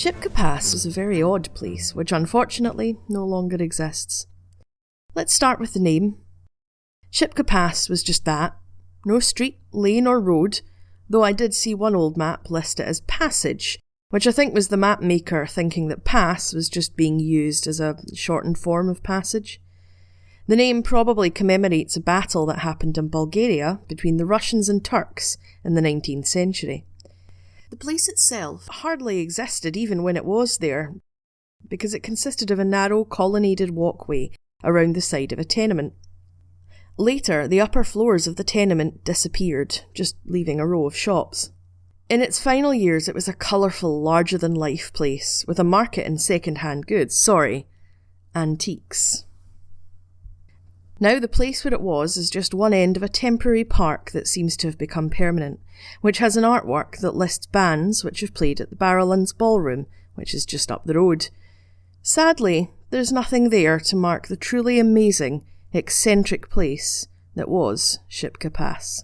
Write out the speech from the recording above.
Shipka Pass was a very odd place, which unfortunately no longer exists. Let's start with the name. Shipka Pass was just that no street, lane, or road, though I did see one old map list it as Passage, which I think was the map maker thinking that pass was just being used as a shortened form of passage. The name probably commemorates a battle that happened in Bulgaria between the Russians and Turks in the 19th century. The place itself hardly existed even when it was there, because it consisted of a narrow colonnaded walkway around the side of a tenement. Later, the upper floors of the tenement disappeared, just leaving a row of shops. In its final years, it was a colourful, larger than life place with a market in second hand goods. Sorry, antiques. Now, the place where it was is just one end of a temporary park that seems to have become permanent, which has an artwork that lists bands which have played at the Barrowlands Ballroom, which is just up the road. Sadly, there's nothing there to mark the truly amazing, eccentric place that was Shipka Pass.